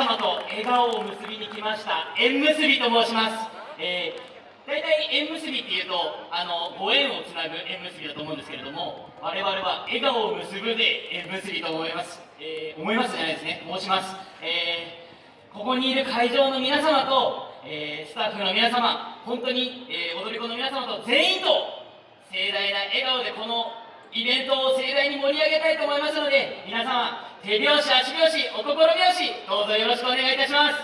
様と笑顔を結びに来ました縁結びと申します、えー、大体縁結びっていうとあのご縁をつなぐ縁結びだと思うんですけれども我々は笑顔を結ぶで縁結びと思います、えー、思いますじゃないですね。申します、えー、ここにいる会場の皆様と、えスタッフの皆様本当に、え踊り子の皆様と全員と盛大な笑顔でこのイベントを盛大に盛り上げたいと思いますので皆様手拍子足拍子お心拍子どうぞよろしくお願いいたします。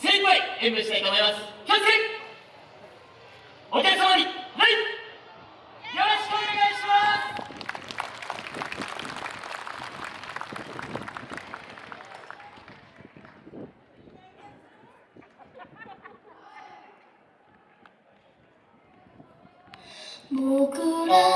精一杯演舞したいと思います。キャンセお客様にはい。よろしくお願いします。僕ら